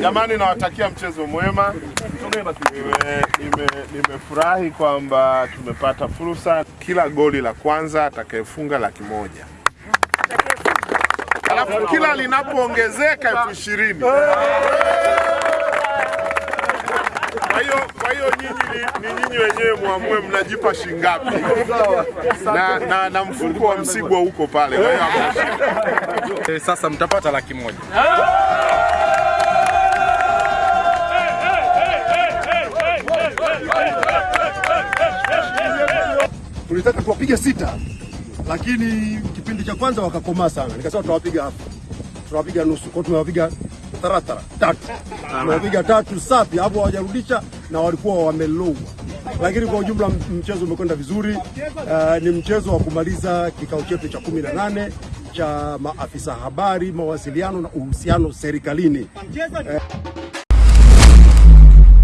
Jamani, nawatakia mchezo mwema. Nime- nime- Nimefurahi kwamba tumepata fursa. Kila goli la kwanza atakayefunga laki moja, alafu kila linapoongezeka elfu ishirini. Kwa hiyo kwa hiyo nyinyi ni, nyinyi wenyewe muamue mnajipa shingapi, na, na, na mfuko wa Msigwa huko pale. Kwa hiyo. Eh, Sasa mtapata laki moja. Tulitaka tuwapige sita, lakini kipindi cha kwanza wakakomaa sana, nikasema tunawapiga hapo, tunawapiga nusu, kwa tumewapiga taratara tatu, tumewapiga tatu safi, hapo hawajarudisha na walikuwa wamelowa, lakini kwa ujumla mchezo umekwenda vizuri. Uh, ni mchezo wa kumaliza kikao chetu cha kumi na nane cha maafisa habari, mawasiliano na uhusiano serikalini. Eh,